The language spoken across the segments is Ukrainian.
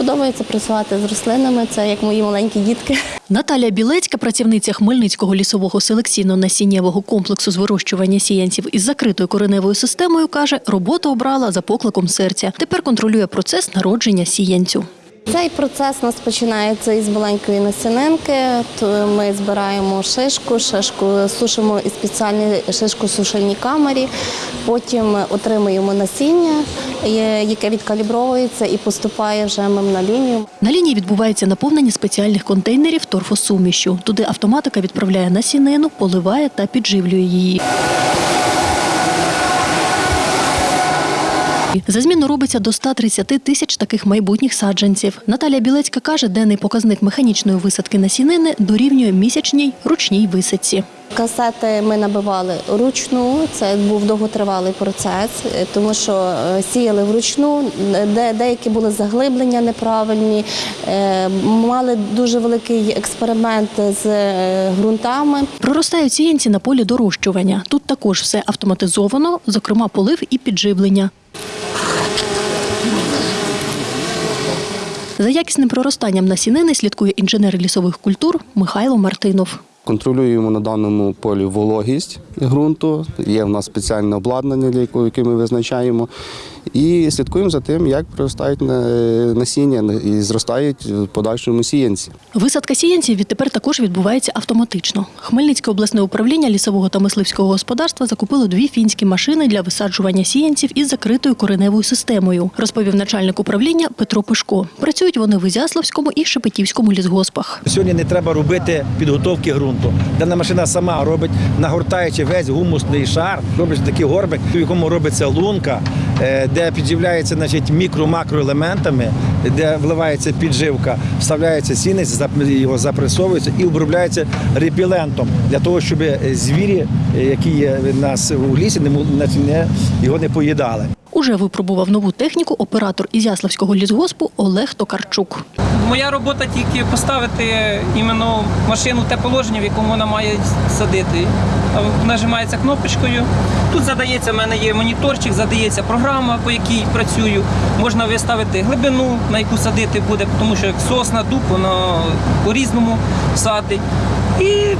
подобається працювати з рослинами. Це як мої маленькі дітки. Наталя Білецька, працівниця Хмельницького лісового селекційно-насіннєвого комплексу з вирощування сіянців із закритою кореневою системою, каже, роботу обрала за покликом серця. Тепер контролює процес народження сіянцю. Цей процес у нас починається із маленької насінинки. Ми збираємо шишку, шишку сушимо із спеціальній шишкосушильній камері. Потім отримуємо насіння, яке відкалібровується і поступає вже мим на лінію. На лінії відбувається наповнення спеціальних контейнерів торфосумішю. Туди автоматика відправляє насінину, поливає та підживлює її. За зміну робиться до 130 тисяч таких майбутніх саджанців. Наталя Білецька каже, денний показник механічної висадки насінини дорівнює місячній ручній висадці. Касети ми набивали ручну. Це був довготривалий процес, тому що е, сіяли вручну, де деякі були заглиблення неправильні. е, Мали дуже великий експеримент з е, ґрунтами. Проростають сіянці на полі дорощування. Тут також все автоматизовано, зокрема полив і підживлення. За якісним проростанням насінини слідкує інженер лісових культур Михайло Мартинов. Контролюємо на даному полі вологість ґрунту. Є в нас спеціальне обладнання, яке ми визначаємо. І слідкуємо за тим, як проростають насіння і зростають в подальшому сіянці. Висадка сіянців відтепер також відбувається автоматично. Хмельницьке обласне управління лісового та мисливського господарства закупило дві фінські машини для висаджування сіянців із закритою кореневою системою, розповів начальник управління Петро Пишко. Працюють вони в Ізяславському і Шепетівському лісгоспах. Сьогодні не треба робити підготовки ґрунту. Дана машина сама робить, нагортаючи весь гумусний шар, робить такий горбик, в якому робиться лунка, де підживляється значить, мікро-макроелементами, де вливається підживка, вставляється сінець, його запресовується і обробляється репілентом для того, щоб звірі, е, які є в нас у лісі, не, його не поїдали. Уже випробував нову техніку оператор Ізяславського лісгоспу Олег Токарчук. Моя робота тільки поставити іменно машину в те положення, в якому вона має садити. Нажимається кнопочкою. Тут задається, в мене є моніторчик, задається програма, по якій працюю. Можна виставити глибину, на яку садити буде, тому що як сосна, дуб, воно по-різному садить. І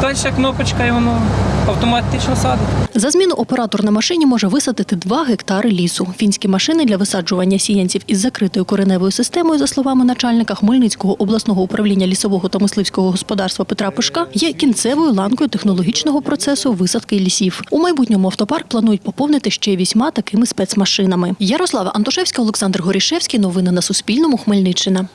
далі кнопочка, і воно автоматично садить. За зміну оператор на машині може висадити 2 гектари лісу. Фінські машини для висаджування сіянців із закритою кореневою системою, за словами начальника Хмельницького обласного управління лісового та мисливського господарства Петра Пишка, є кінцевою ланкою технологічного процесу висадки лісів. У майбутньому автопарк планують поповнити ще вісьма такими спецмашинами. Ярослава Антошевська, Олександр Горішевський. Новини на Суспільному. Хмельниччина.